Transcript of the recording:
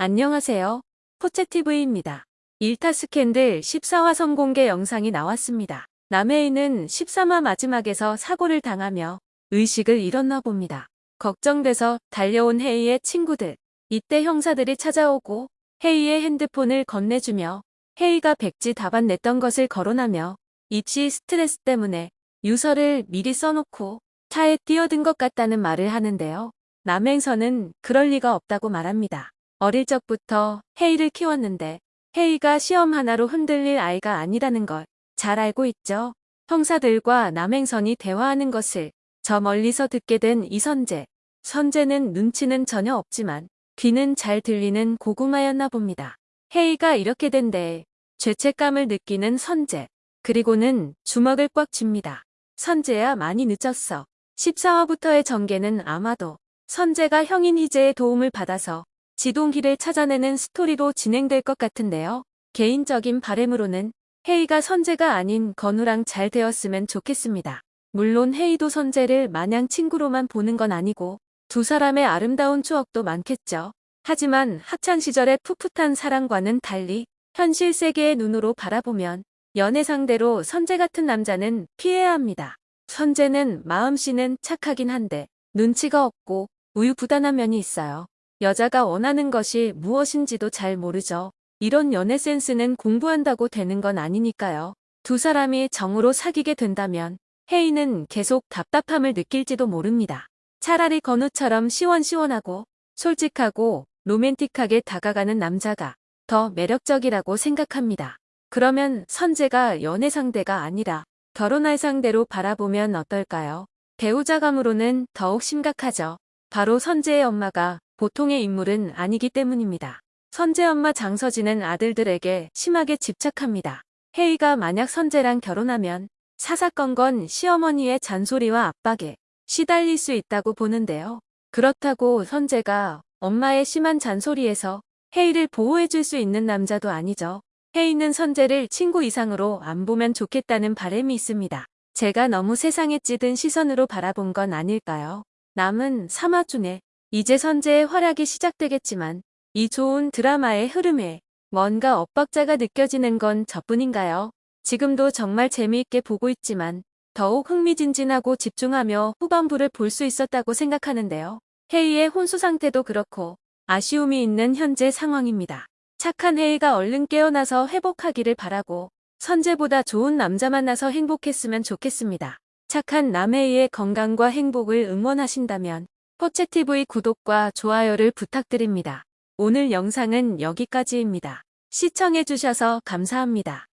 안녕하세요. 포채TV입니다. 일타 스캔들 14화 성공개 영상이 나왔습니다. 남해인은 13화 마지막에서 사고를 당하며 의식을 잃었나 봅니다. 걱정돼서 달려온 헤이의 친구들. 이때 형사들이 찾아오고 헤이의 핸드폰을 건네주며 헤이가 백지 답안 냈던 것을 거론하며 입시 스트레스 때문에 유서를 미리 써놓고 차에 뛰어든 것 같다는 말을 하는데요. 남행선은 그럴 리가 없다고 말합니다. 어릴 적부터 헤이를 키웠는데 헤이가 시험 하나로 흔들릴 아이가 아니라는 걸 잘 알고 있죠. 형사들과 남행선이 대화하는 것을 저 멀리서 듣게 된 이선재. 선재는 눈치는 전혀 없지만 귀는 잘 들리는 고구마였나 봅니다. 헤이가 이렇게 된데 죄책감을 느끼는 선재. 그리고는 주먹을 꽉 쥡니다. 선재야 많이 늦었어. 14화부터의 전개는 아마도 선재가 형인 희재의 도움을 받아서 지동기를 찾아내는 스토리로 진행될 것 같은데요. 개인적인 바램으로는 헤이가 선재가 아닌 건우랑 잘 되었으면 좋겠습니다. 물론 헤이도 선재를 마냥 친구로만 보는 건 아니고 두 사람의 아름다운 추억도 많겠죠. 하지만 학창시절의 풋풋한 사랑과는 달리 현실 세계의 눈으로 바라보면 연애 상대로 선재 같은 남자는 피해야 합니다. 선재는 마음씨는 착하긴 한데 눈치가 없고 우유부단한 면이 있어요. 여자가 원하는 것이 무엇인지도 잘 모르죠. 이런 연애 센스는 공부한다고 되는 건 아니니까요. 두 사람이 정으로 사귀게 된다면 헤이는 계속 답답함을 느낄지도 모릅니다. 차라리 건우처럼 시원시원하고 솔직하고 로맨틱하게 다가가는 남자가 더 매력적이라고 생각합니다. 그러면 선재가 연애 상대가 아니라 결혼할 상대로 바라보면 어떨까요? 배우자감으로는 더욱 심각하죠. 바로 선재의 엄마가 보통의 인물은 아니기 때문입니다. 선재 엄마 장서진은 아들들에게 심하게 집착합니다. 헤이가 만약 선재랑 결혼하면 사사건 건 시어머니의 잔소리와 압박에 시달릴 수 있다고 보는데요. 그렇다고 선재가 엄마의 심한 잔소리에서 헤이를 보호해줄 수 있는 남자도 아니죠. 헤이는 선재를 친구 이상으로 안 보면 좋겠다는 바람이 있습니다. 제가 너무 세상에 찌든 시선으로 바라본 건 아닐까요? 남은 3화중에 이제 선재의 활약이 시작되겠지만 이 좋은 드라마의 흐름에 뭔가 엇박자가 느껴지는 건 저뿐인가요? 지금도 정말 재미있게 보고 있지만 더욱 흥미진진하고 집중하며 후반부를 볼 수 있었다고 생각하는데요. 헤이의 혼수 상태도 그렇고 아쉬움이 있는 현재 상황입니다. 착한 헤이가 얼른 깨어나서 회복하기를 바라고 선재보다 좋은 남자 만나서 행복했으면 좋겠습니다. 착한 남헤이의 건강과 행복을 응원하신다면 포채TV 구독과 좋아요를 부탁드립니다. 오늘 영상은 여기까지입니다. 시청해주셔서 감사합니다.